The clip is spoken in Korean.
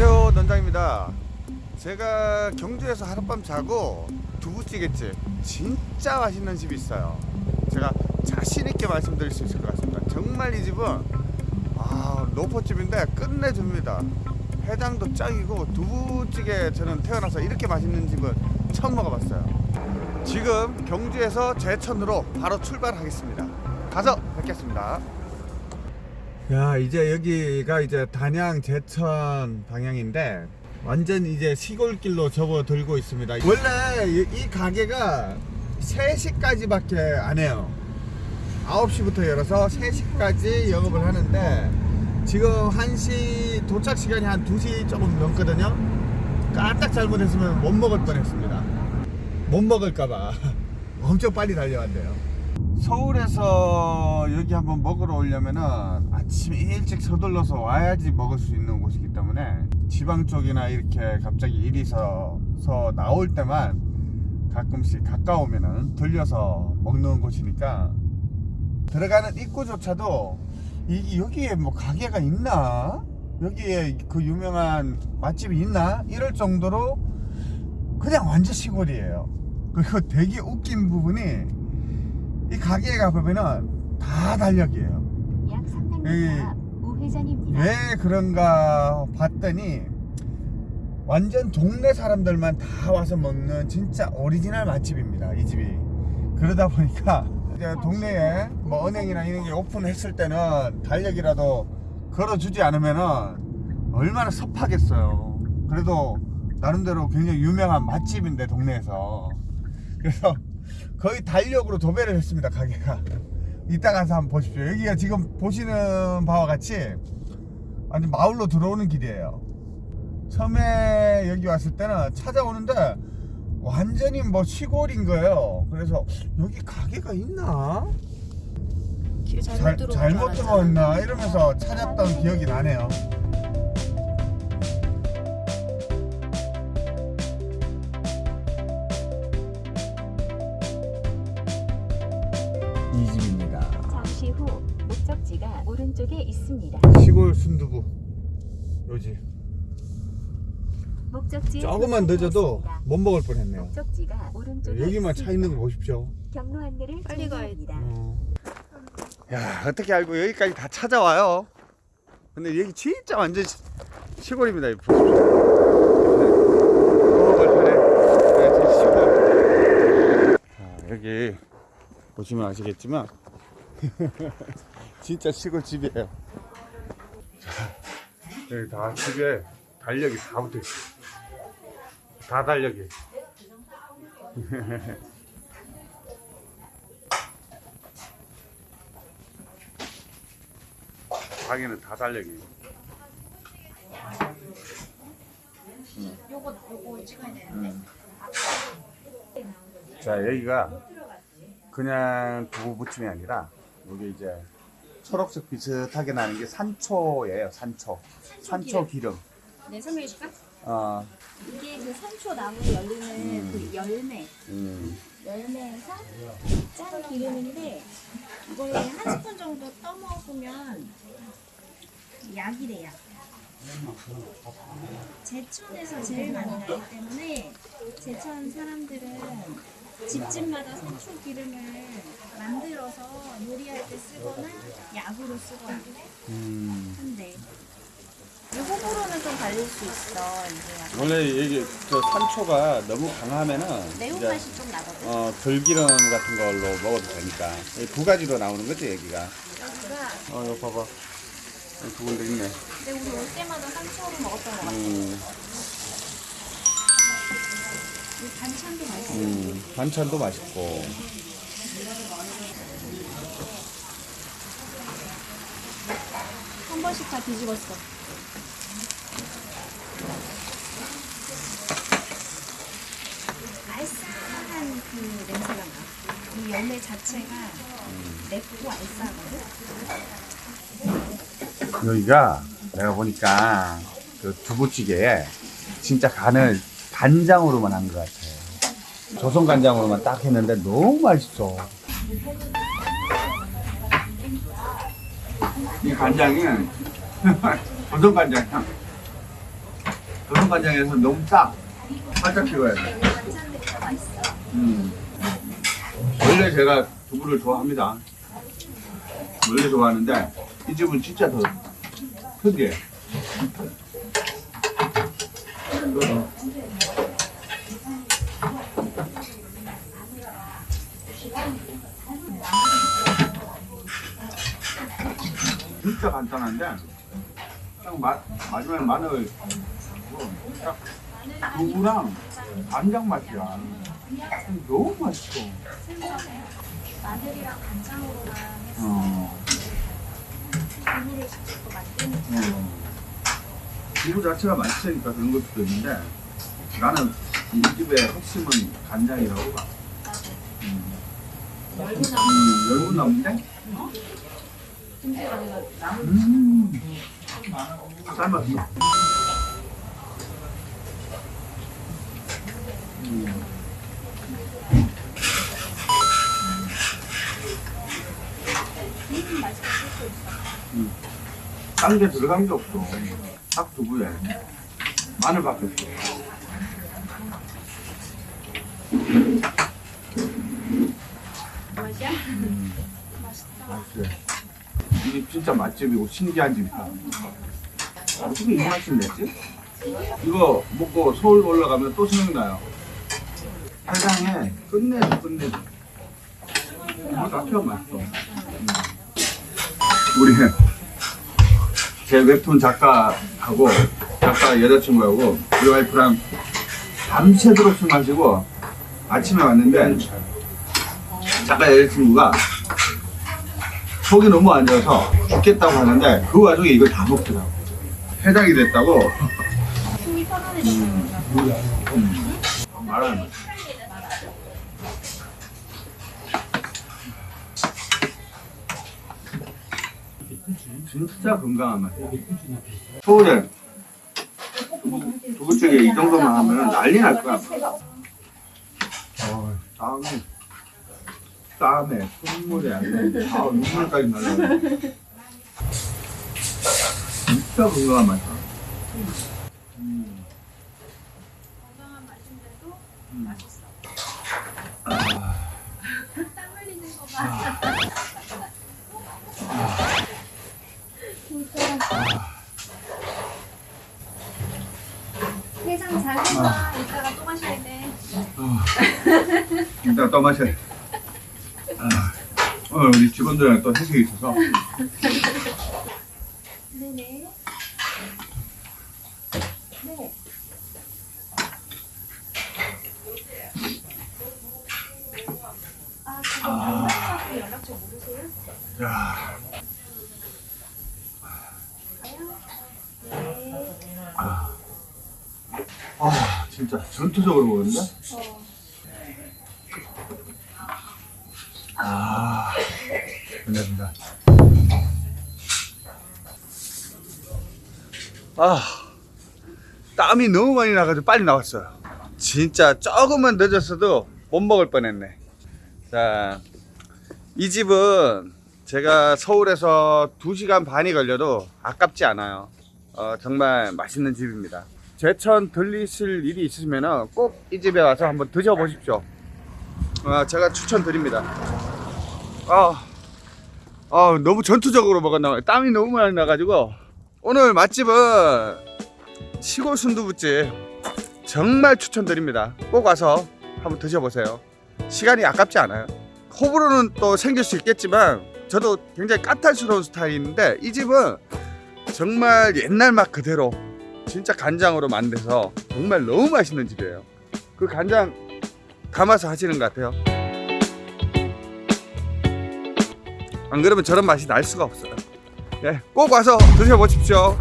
안녕하세요 논장입니다. 제가 경주에서 하룻밤 자고 두부찌개집 진짜 맛있는 집이 있어요. 제가 자신있게 말씀드릴 수 있을 것 같습니다. 정말 이 집은 아 노포집인데 끝내줍니다. 해장도 짱이고 두부찌개 저는 태어나서 이렇게 맛있는 집은 처음 먹어봤어요. 지금 경주에서 제천으로 바로 출발하겠습니다. 가서 뵙겠습니다 야 이제 여기가 이제 단양 제천 방향인데 완전 이제 시골길로 접어들고 있습니다. 원래 이, 이 가게가 3시까지 밖에 안 해요. 9시부터 열어서 3시까지 영업을 하는데 지금 1시 도착 시간이 한 2시 조금 넘거든요. 까딱 잘못했으면 못 먹을 뻔했습니다. 못 먹을까봐. 엄청 빨리 달려왔대요. 서울에서 여기 한번 먹으러 오려면은 아침 일찍 서둘러서 와야지 먹을 수 있는 곳이기 때문에 지방 쪽이나 이렇게 갑자기 일이 있어서 나올 때만 가끔씩 가까우면은 들려서 먹는 곳이니까 들어가는 입구조차도 이 여기에 뭐 가게가 있나? 여기에 그 유명한 맛집이 있나? 이럴 정도로 그냥 완전 시골이에요. 그리고 되게 웃긴 부분이 이 가게에 가보면은 다 달력이에요. 약 300m 에 이. 앞 우회전입니다. 왜 그런가 봤더니 완전 동네 사람들만 다 와서 먹는 진짜 오리지널 맛집입니다 이 집이. 그러다 보니까 이제 동네에 뭐 은행이나 이런 게 오픈했을 때는 달력이라도 걸어주지 않으면은 얼마나 섭하겠어요. 그래도 나름대로 굉장히 유명한 맛집인데 동네에서. 그래서 거의 달력으로 도배를 했습니다 가게가 이따 가서 한번 보십시오. 여기가 지금 보시는 바와 같이 아니 마을로 들어오는 길이에요. 처음에 여기 왔을 때는 찾아오는데 완전히 뭐 시골인 거예요. 그래서 여기 가게가 있나? 잘, 잘못 줄 들어왔나? 이러면서 찾았던 기억이 나네요 후 목적지가 오른쪽에 있습니다. 시골 순두부 요집 목적지에 조금만 늦어도. 못 먹을 뻔했네요 목적지가 오른쪽에 여기만 있습니다. 차 있는 거 보십시오 경로 안내를 빨리 가야. 어. 야 어떻게 알고 여기까지 다 찾아와요 근데 여기 진짜 완전 시, 시골입니다 보십시오 어. 네, 자, 여기 보시면 아시겠지만 진짜 시골 집이에요. 자, 여기 다 집에 달력이 다 붙어있어 다 달력이 가게는 다 달력이 요거 요거 찍어야 되는데. 자 여기가 그냥 두부 부침이 아니라 여기 이제 초록색 비슷하게 나는 게 산초예요 산초 산초 기름 네 설명해 줄까? 어, 이게 그 산초 나무에 열리는 음. 그 열매 음, 열매에서 짠 기름인데 이걸 한 스푼 정도 떠 먹으면 약이래 약. 제천에서 제일 많이 나기 때문에 제천 사람들은 집집마다 산초 기름을 만들어서 요리할 때 쓰거나 약으로 쓰거나 음. 이 호불호는 좀 갈릴 수 있어. 약간 원래 여기 저 산초가 너무 강하면은 매운맛이 좀 나거든. 어, 들기름 같은 걸로 먹어도 되니까 두 가지로 나오는 거지 여기가 여기가 어 이거 봐봐 두 군데 있네 근데 우리 올 때마다 산초로 먹었던 것 같아. 음, 음, 반찬도 맛있고 한 번씩 다 뒤집었어. 알싸한 그 냄새가 나. 이 열매 자체가 맵고 알싸하거든. 여기가 내가 보니까 그 두부찌개에 진짜 간을 간장으로만 한 것 같아. 조선 간장으로만 딱 했는데 너무 맛있어. 이 간장이 조선 간장. 조선 간장에서 너무 딱 살짝 찍어야 돼. 음. 원래 제가 두부를 좋아합니다. 원래 좋아하는데 이 집은 진짜 더 특이해. 진짜 간단한데 딱 마, 마지막에 마늘 딱 두부랑 간장 맛이야. 너무 맛있어. 마늘이랑 간장으로만 해서 어. 국물을 직접 또 만드는 어. 두부 자체가 맛있으니까 그런 것도 있는데 나는 이 집의 핵심은 간장이라고 봐. 음. 음, 열무 나무인데? 음. 삶았어. 음. 음. 딴게 들어간 게 없어. 딱 두부에 마늘 밖에 없어. 맛이야? 맛있어. 이게 진짜 맛집이고 신기한 집이다. 어떻게 이 맛을 냈지? 이거 먹고 서울 올라가면 또 생각나요. 세상에 끝내줘 끝내줘. 맛있어. 음. 우리 제 웹툰 작가하고 작가 여자친구하고 우리 와이프랑 밤새도록 술 마시고 아침에 왔는데 작가 여자친구가 속이 너무 안 좋아서 죽겠다고 하는데 그 와중에 이걸 다 먹더라고. 해장이 됐다고. 속이 편안해지는 음. 말하는 거지. 진짜 건강한 맛이야. 서울에 두부찌개 이 정도만 하면 난리 날 거야. 어, 땀이 땀에 손물에 안 돼. 아 눈물까지 날라. 진짜 건강한 맛이야. 음. 건강한 맛인데도 음. 맛있어. 아. 땀 흘리는 거 봐. 진짜. 해장 잘 해봐. 이따가 또 마셔야 돼. 이따 또 마셔. 아, 오늘 우리 직원들이랑 또 회식이 있어서 네네. 네. 아. 아 진짜 전투적으로 먹었는데? 어. 아, 감사합니다. 아, 땀이 너무 많이 나가지고 빨리 나왔어요. 진짜 조금만 늦었어도 못 먹을 뻔했네. 자, 이 집은 제가 서울에서 2시간 반이 걸려도 아깝지 않아요. 어, 정말 맛있는 집입니다. 제천 들리실 일이 있으시면 꼭 이 집에 와서 한번 드셔보십시오. 아, 제가 추천드립니다. 아, 아, 너무 전투적으로 먹었나 봐요. 땀이 너무 많이 나가지고. 오늘 맛집은 시골 순두부집. 정말 추천드립니다. 꼭 와서 한번 드셔보세요. 시간이 아깝지 않아요. 호불호는 또 생길 수 있겠지만, 저도 굉장히 까탈스러운 스타일인데, 이 집은 정말 옛날 맛 그대로 진짜 간장으로 만들어서 정말 너무 맛있는 집이에요. 그 간장 담아서 하시는 것 같아요. 안 그러면 저런 맛이 날 수가 없어요. 예, 꼭 와서 드셔보십시오.